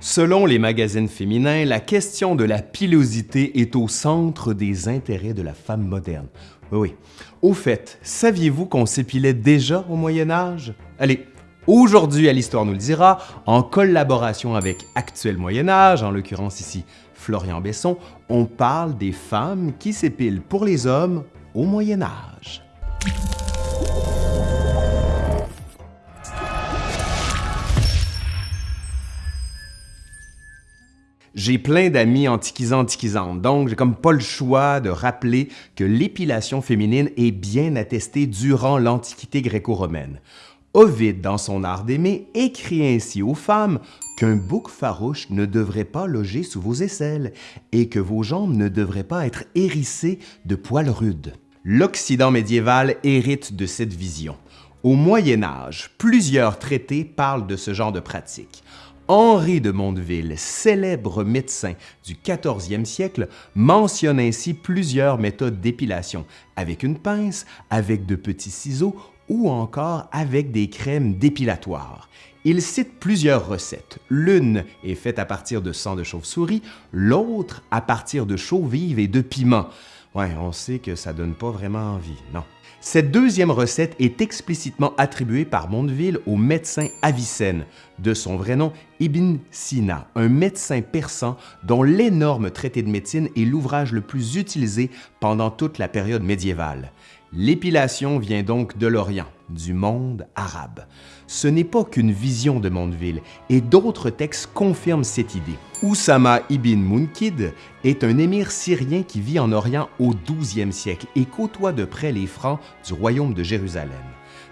Selon les magazines féminins, la question de la pilosité est au centre des intérêts de la femme moderne. Oui, Au fait, saviez-vous qu'on s'épilait déjà au Moyen Âge? Allez, aujourd'hui à l'Histoire nous le dira, en collaboration avec Actuel Moyen Âge, en l'occurrence ici Florian Besson, on parle des femmes qui s'épilent pour les hommes au Moyen Âge. J'ai plein d'amis antiquisants antiquisantes, donc j'ai comme pas le choix de rappeler que l'épilation féminine est bien attestée durant l'Antiquité gréco-romaine. Ovide, dans son art d'aimer, écrit ainsi aux femmes qu'un bouc farouche ne devrait pas loger sous vos aisselles et que vos jambes ne devraient pas être hérissées de poils rudes. L'Occident médiéval hérite de cette vision. Au Moyen Âge, plusieurs traités parlent de ce genre de pratique. Henri de Mondeville, célèbre médecin du 14e siècle, mentionne ainsi plusieurs méthodes d'épilation, avec une pince, avec de petits ciseaux ou encore avec des crèmes dépilatoires. Il cite plusieurs recettes. L'une est faite à partir de sang de chauve-souris, l'autre à partir de chaux vive et de piment. Ouais, on sait que ça donne pas vraiment envie, non. Cette deuxième recette est explicitement attribuée par Mondeville au médecin Avicenne, de son vrai nom Ibn Sina, un médecin persan dont l'énorme traité de médecine est l'ouvrage le plus utilisé pendant toute la période médiévale. L'épilation vient donc de l'Orient, du monde arabe. Ce n'est pas qu'une vision de Mondeville, et d'autres textes confirment cette idée. Oussama ibn Munkid est un émir syrien qui vit en Orient au 12e siècle et côtoie de près les Francs du royaume de Jérusalem.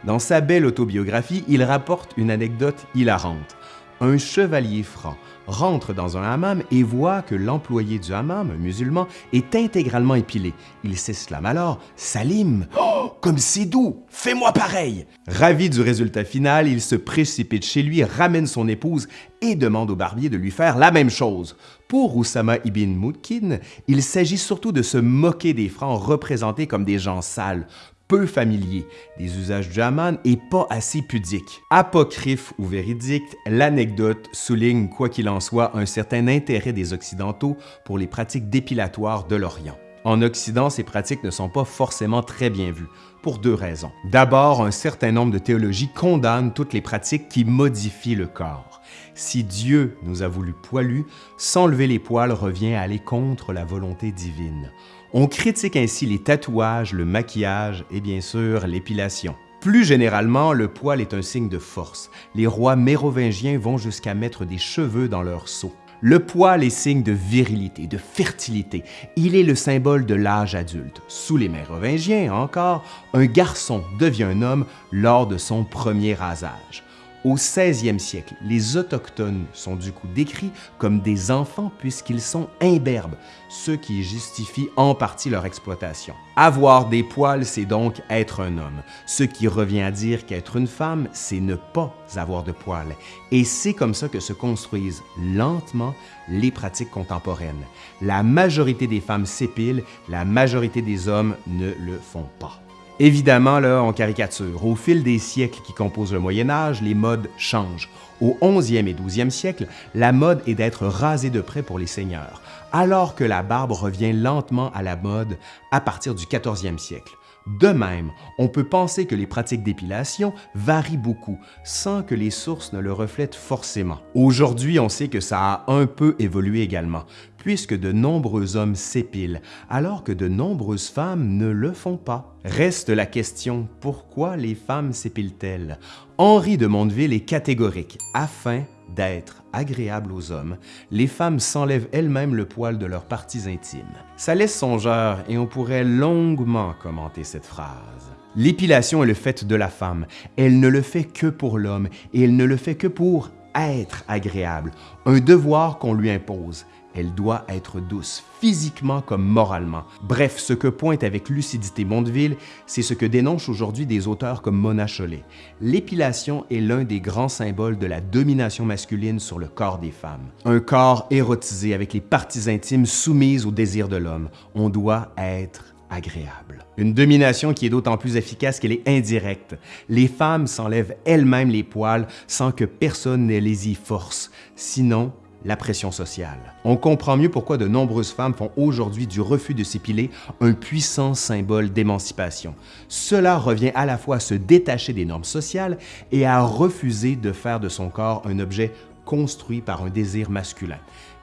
Dans sa belle autobiographie, il rapporte une anecdote hilarante un chevalier franc rentre dans un hammam et voit que l'employé du hammam, un musulman, est intégralement épilé. Il s'exclame alors « Salim, oh, comme c'est doux, fais-moi pareil !» Ravi du résultat final, il se précipite chez lui, ramène son épouse et demande au barbier de lui faire la même chose. Pour Oussama ibn Moudkin, il s'agit surtout de se moquer des Francs représentés comme des gens sales, peu familier des usages du et pas assez pudique. Apocryphe ou véridique, l'anecdote souligne, quoi qu'il en soit, un certain intérêt des Occidentaux pour les pratiques dépilatoires de l'Orient. En Occident, ces pratiques ne sont pas forcément très bien vues, pour deux raisons. D'abord, un certain nombre de théologies condamnent toutes les pratiques qui modifient le corps. Si Dieu nous a voulu poilus, s'enlever les poils revient à aller contre la volonté divine. On critique ainsi les tatouages, le maquillage et bien sûr l'épilation. Plus généralement, le poil est un signe de force. Les rois mérovingiens vont jusqu'à mettre des cheveux dans leurs seaux. Le poil est signe de virilité, de fertilité. Il est le symbole de l'âge adulte. Sous les mérovingiens encore, un garçon devient un homme lors de son premier rasage. Au 16e siècle, les Autochtones sont du coup décrits comme des enfants puisqu'ils sont imberbes, ce qui justifie en partie leur exploitation. Avoir des poils, c'est donc être un homme, ce qui revient à dire qu'être une femme, c'est ne pas avoir de poils. Et c'est comme ça que se construisent lentement les pratiques contemporaines. La majorité des femmes s'épilent, la majorité des hommes ne le font pas. Évidemment, là, on caricature. Au fil des siècles qui composent le Moyen Âge, les modes changent. Au 11e et 12e siècle, la mode est d'être rasé de près pour les seigneurs, alors que la barbe revient lentement à la mode à partir du 14e siècle. De même, on peut penser que les pratiques d'épilation varient beaucoup, sans que les sources ne le reflètent forcément. Aujourd'hui, on sait que ça a un peu évolué également, puisque de nombreux hommes s'épilent, alors que de nombreuses femmes ne le font pas. Reste la question, pourquoi les femmes s'épilent-elles? Henri de Mondeville est catégorique, afin d'être agréable aux hommes, les femmes s'enlèvent elles-mêmes le poil de leurs parties intimes. Ça laisse songeur et on pourrait longuement commenter cette phrase. L'épilation est le fait de la femme. Elle ne le fait que pour l'homme et elle ne le fait que pour être agréable, un devoir qu'on lui impose. Elle doit être douce, physiquement comme moralement. Bref, ce que pointe avec lucidité Mondeville, c'est ce que dénoncent aujourd'hui des auteurs comme Mona Chollet. L'épilation est l'un des grands symboles de la domination masculine sur le corps des femmes. Un corps érotisé avec les parties intimes soumises au désir de l'homme. On doit être agréable. Une domination qui est d'autant plus efficace qu'elle est indirecte. Les femmes s'enlèvent elles-mêmes les poils sans que personne ne les y force. Sinon, la pression sociale. On comprend mieux pourquoi de nombreuses femmes font aujourd'hui du refus de s'épiler un puissant symbole d'émancipation. Cela revient à la fois à se détacher des normes sociales et à refuser de faire de son corps un objet construit par un désir masculin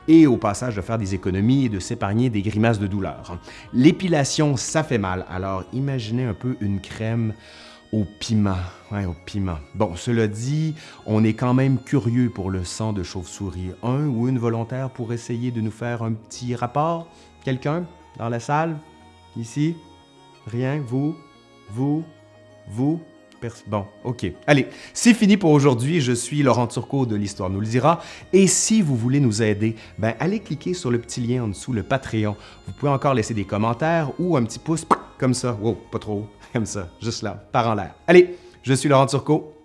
et au passage de faire des économies et de s'épargner des grimaces de douleur. L'épilation, ça fait mal, alors imaginez un peu une crème au piment. Ouais, au piment. Bon, cela dit, on est quand même curieux pour le sang de chauve-souris. Un ou une volontaire pour essayer de nous faire un petit rapport? Quelqu'un dans la salle? Ici? Rien? Vous? Vous? Vous? Bon, OK. Allez, c'est fini pour aujourd'hui. Je suis Laurent Turcot de l'Histoire nous le dira. Et si vous voulez nous aider, ben allez cliquer sur le petit lien en dessous, le Patreon. Vous pouvez encore laisser des commentaires ou un petit pouce comme ça. Wow, pas trop, comme ça, juste là, par en l'air. Allez, je suis Laurent Turcot.